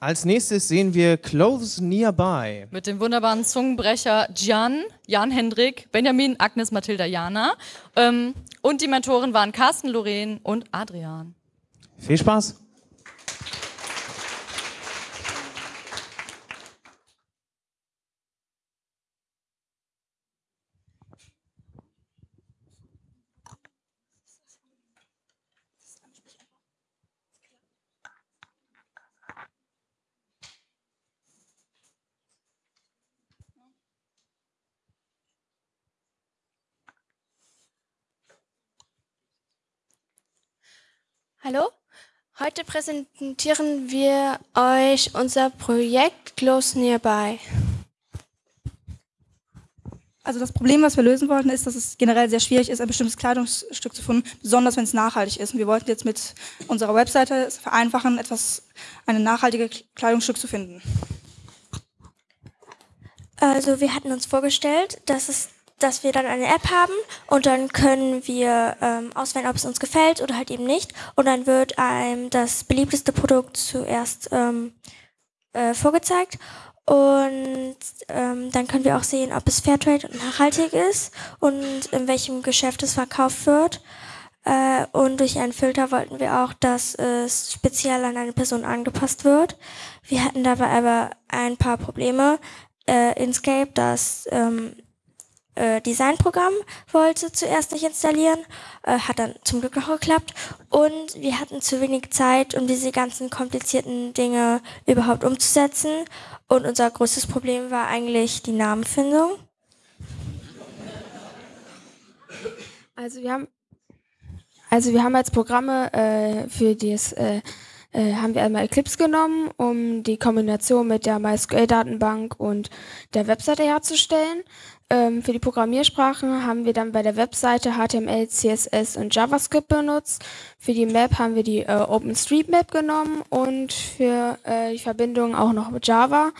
Als nächstes sehen wir Clothes Nearby. Mit dem wunderbaren Zungenbrecher Jan, Jan Hendrik, Benjamin, Agnes, Mathilda, Jana. Ähm, und die Mentoren waren Carsten, Lorraine und Adrian. Viel Spaß! Hallo, heute präsentieren wir euch unser Projekt Close Nearby. Also das Problem, was wir lösen wollten, ist, dass es generell sehr schwierig ist, ein bestimmtes Kleidungsstück zu finden, besonders wenn es nachhaltig ist. Und wir wollten jetzt mit unserer Webseite es vereinfachen, etwas, ein nachhaltiges Kleidungsstück zu finden. Also wir hatten uns vorgestellt, dass es dass wir dann eine App haben und dann können wir ähm, auswählen, ob es uns gefällt oder halt eben nicht. Und dann wird einem das beliebteste Produkt zuerst ähm, äh, vorgezeigt. Und ähm, dann können wir auch sehen, ob es Fairtrade und nachhaltig ist und in welchem Geschäft es verkauft wird. Äh, und durch einen Filter wollten wir auch, dass es speziell an eine Person angepasst wird. Wir hatten dabei aber ein paar Probleme. Äh, Inscape, das ähm, äh, Designprogramm wollte zuerst nicht installieren, äh, hat dann zum Glück noch geklappt. Und wir hatten zu wenig Zeit, um diese ganzen komplizierten Dinge überhaupt umzusetzen. Und unser größtes Problem war eigentlich die Namenfindung. Also wir haben, also wir haben als Programme äh, für das äh, äh, haben wir einmal Eclipse genommen, um die Kombination mit der MySQL-Datenbank und der Webseite herzustellen. Ähm, für die Programmiersprachen haben wir dann bei der Webseite HTML, CSS und JavaScript benutzt. Für die Map haben wir die äh, OpenStreetMap genommen und für äh, die Verbindung auch noch Java.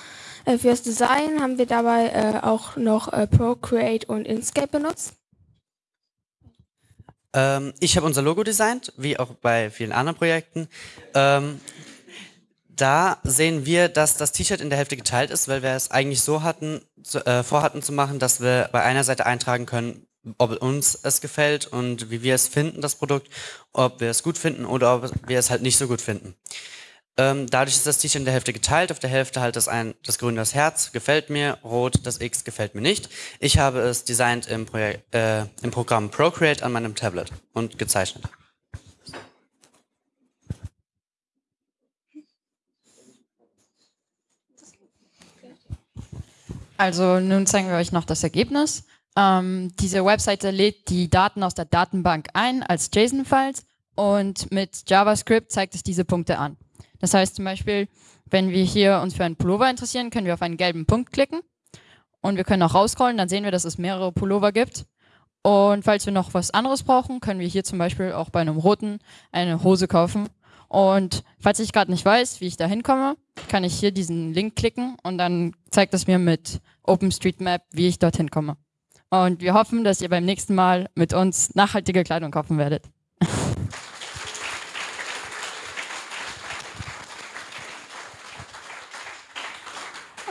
Äh, fürs Design haben wir dabei äh, auch noch äh, Procreate und Inkscape benutzt. Ähm, ich habe unser Logo designt, wie auch bei vielen anderen Projekten. Ähm, da sehen wir, dass das T-Shirt in der Hälfte geteilt ist, weil wir es eigentlich so hatten, zu, äh, vorhatten zu machen, dass wir bei einer Seite eintragen können, ob uns es gefällt und wie wir es finden, das Produkt, ob wir es gut finden oder ob wir es halt nicht so gut finden. Ähm, dadurch ist das T-Shirt in der Hälfte geteilt. Auf der Hälfte halt das, ein, das grüne das Herz gefällt mir, rot das X gefällt mir nicht. Ich habe es designt im, Projekt, äh, im Programm Procreate an meinem Tablet und gezeichnet. Also nun zeigen wir euch noch das Ergebnis. Ähm, diese Webseite lädt die Daten aus der Datenbank ein als JSON-Files und mit JavaScript zeigt es diese Punkte an. Das heißt zum Beispiel, wenn wir hier uns für einen Pullover interessieren, können wir auf einen gelben Punkt klicken und wir können auch rauscrollen, dann sehen wir, dass es mehrere Pullover gibt. Und falls wir noch was anderes brauchen, können wir hier zum Beispiel auch bei einem roten eine Hose kaufen und falls ich gerade nicht weiß, wie ich da hinkomme, kann ich hier diesen Link klicken und dann zeigt es mir mit OpenStreetMap, wie ich dorthin komme. Und wir hoffen, dass ihr beim nächsten Mal mit uns nachhaltige Kleidung kaufen werdet.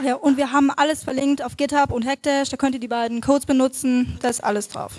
Ja, und wir haben alles verlinkt auf GitHub und Hackdash, da könnt ihr die beiden Codes benutzen, da ist alles drauf.